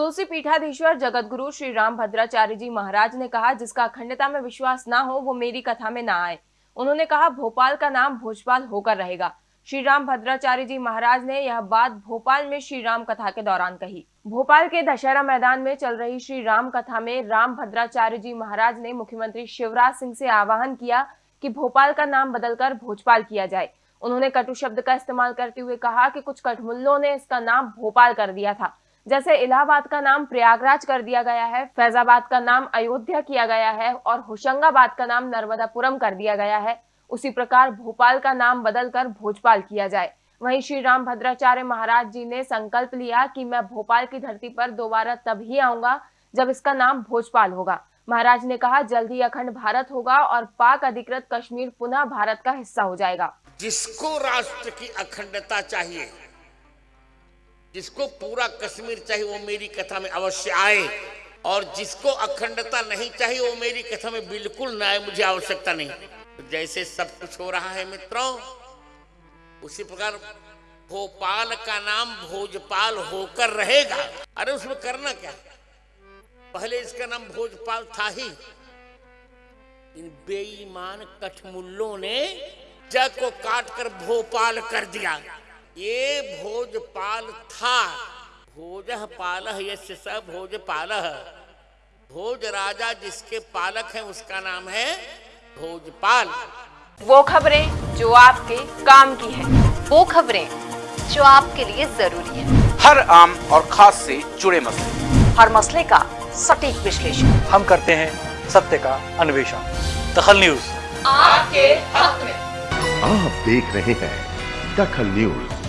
तुलसी पीठाधीश्वर जगत गुरु श्री राम भद्राचार्य जी महाराज ने कहा, जिसका अखंडता में विश्वास ना हो, वो मेरी कथा में ना आए। उन्होंने कहा, भोपाल का नाम भोजपाल होकर रहेगा। श्री राम भद्राचार्य जी महाराज ने यह बात भोपाल में श्री राम कथा के दौरान कही। भोपाल के दशहरा मैदान में चल रही श्री राम कथा में राम भद्राचार्य जी महाराज ने मुख्यमंत्री शिवराज सिंह से आह्वान किया कि भोपाल का नाम बदलकर भोजपाल किया जाए। उन्होंने कटु शब्द का इस्तेमाल करते हुए कहा कि कुछ कठमुल्लों ने इसका नाम भोपाल कर दिया था। जैसे इलाहाबाद का नाम प्रयागराज कर दिया गया है, फैजाबाद का नाम अयोध्या किया गया है और होशंगाबाद का नाम नर्मदापुरम कर दिया गया है। उसी प्रकार भोपाल का नाम बदलकर भोजपाल किया जाए। वहीं श्री राम भद्राचार्य महाराज जी ने संकल्प लिया कि मैं भोपाल की धरती पर दोबारा तभी आऊँगा जब इसका नाम भोजपाल होगा। महाराज ने कहा, जल्द ही अखंड भारत होगा और पाक अधिकृत कश्मीर पुनः भारत का हिस्सा हो जाएगा। जिसको राष्ट्र की अखंडता चाहिए जिसको पूरा कश्मीर चाहिए वो मेरी कथा में अवश्य आए। और जिसको अखंडता नहीं चाहिए वो मेरी कथा में बिल्कुल न आए, मुझे आवश्यकता नहीं। जैसे सब कुछ हो रहा है मित्रों, उसी प्रकार भोपाल का नाम भोजपाल होकर रहेगा। अरे उसमें करना क्या? पहले इसका नाम भोजपाल था ही। इन बेईमान कठमुल्लों ने जग को काट कर भोपाल कर दिया। ये भोजपाल था। भोज पाल यश स भोजपाल। भोज राजा जिसके पालक है उसका नाम है भोजपाल। वो खबरें जो आपके काम की है वो खबरें जो आपके लिए ज़रूरी है। हर आम और खास से जुड़े मसले। हर मसले का सटीक विश्लेषण। हम करते हैं सत्य का अन्वेषण। दखल न्यूज़। आपके हक में। आप देख रहे हैं दखल न्यूज़।